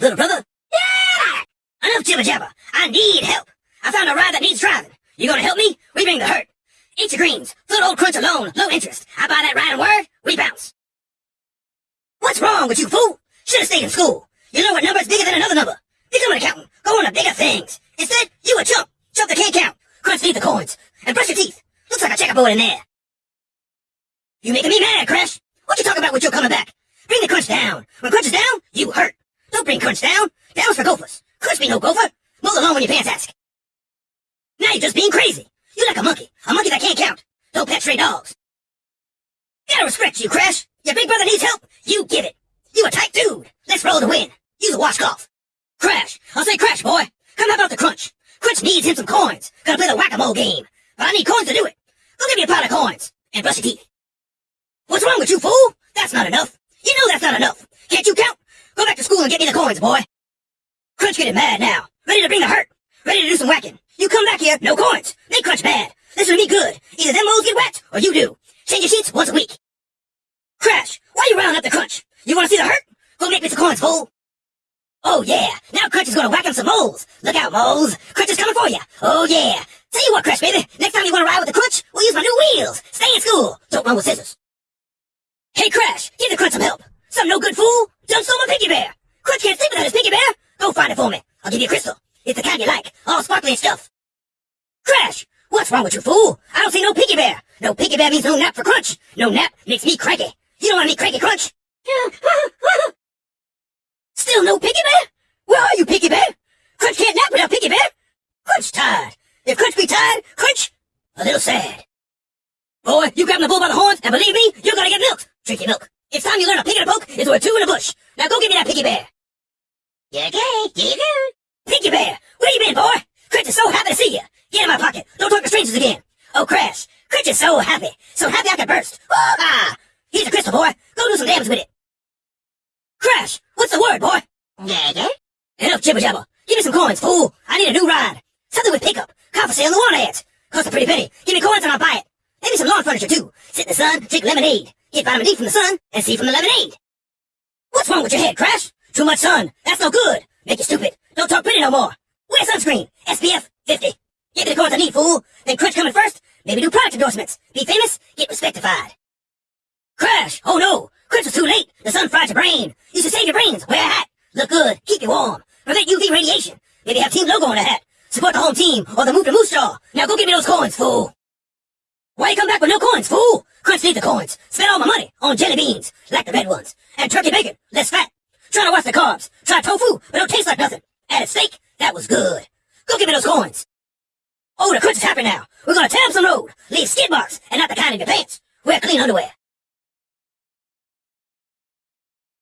little brother? Yeah! Enough jibber jabber. I need help. I found a ride that needs driving. You gonna help me? We bring the hurt. Eat your greens. Float old crunch alone. Low interest. I buy that riding word. We bounce. What's wrong with you, fool? Should've stayed in school. You know what number's bigger than another number. Become an accountant. Go on to bigger things. Instead, you a chump. Chump that can't count. Crunch need the coins. And brush your teeth. Looks like a checkerboard in there. You making me mad, Crash. What you talking about with your coming back? Bring the crunch down. When crunch is down, you hurt. Bring crunch down. Down's for gophers. Crunch be no gopher. Mow along when your pants ask. Now you're just being crazy. You're like a monkey. A monkey that can't count. Don't pet stray dogs. Gotta respect you, Crash. Your big brother needs help. You give it. You a tight dude. Let's roll to win. Use a washcloth. Crash. I'll say Crash, boy. Come help out the crunch. Crunch needs him some coins. Gotta play the whack-a-mole game. But I need coins to do it. Go give me a pot of coins. And brush your teeth. What's wrong with you, fool? That's not enough. You know that's not enough. Can't you count? Go back to school and get me the coins, boy. Crunch getting mad now. Ready to bring the hurt. Ready to do some whacking. You come back here, no coins. Make Crunch mad. This to be good. Either them moles get wet, or you do. Change your sheets once a week. Crash, why you rounding up the Crunch? You wanna see the hurt? Go make me some coins, fool. Oh yeah, now Crunch is gonna whack him some moles. Look out, moles. Crunch is coming for you. Oh yeah. Tell you what, Crash, baby. Next time you wanna ride with the Crunch, we'll use my new wheels. Stay in school. Don't run with scissors. Hey, Crash, give the Crunch some help. Some no good fool. Done stole my piggy bear. Crunch can't sleep without his piggy bear. Go find it for me. I'll give you a crystal. It's the kind you like. All sparkly and stuff. Crash! What's wrong with you, fool? I don't see no piggy bear. No piggy bear means no nap for Crunch. No nap makes me cranky. You don't want me cranky, Crunch? Still no piggy bear? Where are you, piggy bear? Crunch can't nap without piggy bear. Crunch tired. If Crunch be tired, Crunch a little sad. Boy, you grab the bull by the horns, and believe me, you're gonna get milked. Drink your milk. It's time you learn a pig and a poke is worth two in a bush. Now go get me that piggy bear. You okay? You good? Piggy bear, where you been, boy? Crunch is so happy to see you. Get in my pocket. Don't talk to strangers again. Oh, Crash. Crunch is so happy. So happy I could burst. Oh, ah! Here's a crystal, boy. Go do some damage with it. Crash, what's the word, boy? Yeah, yeah? Enough jibber jabber. Give me some coins, fool. I need a new ride. Something with pickup. Car for sale in the water ads. Cost a pretty penny. Give me coins and I'll buy it. Maybe some lawn furniture, too. Sit in the sun, drink lemonade. Get vitamin D from the sun, and C from the lemonade. What's wrong with your head, Crash? Too much sun. That's no good. Make you stupid. Don't talk pretty no more. Wear sunscreen. SPF 50. Get me the coins I need, fool. Then Crunch coming first. Maybe do product endorsements. Be famous. Get respectified. Crash! Oh no! Crunch was too late. The sun fried your brain. You should save your brains. Wear a hat. Look good. Keep you warm. Prevent UV radiation. Maybe have team logo on the hat. Support the home team or the move to moose jaw. Now go get me those coins, fool. Why you come back with no coins, fool? Crunch need the coins. Spend all my money on jelly beans, like the red ones. And turkey bacon, less fat. Try to watch the carbs. Try tofu, but don't taste like nothing. Added steak, that was good. Go give me those coins. Oh, the crunch is now. We're gonna up some road. Leave skid marks, and not the kind in your pants. Wear clean underwear.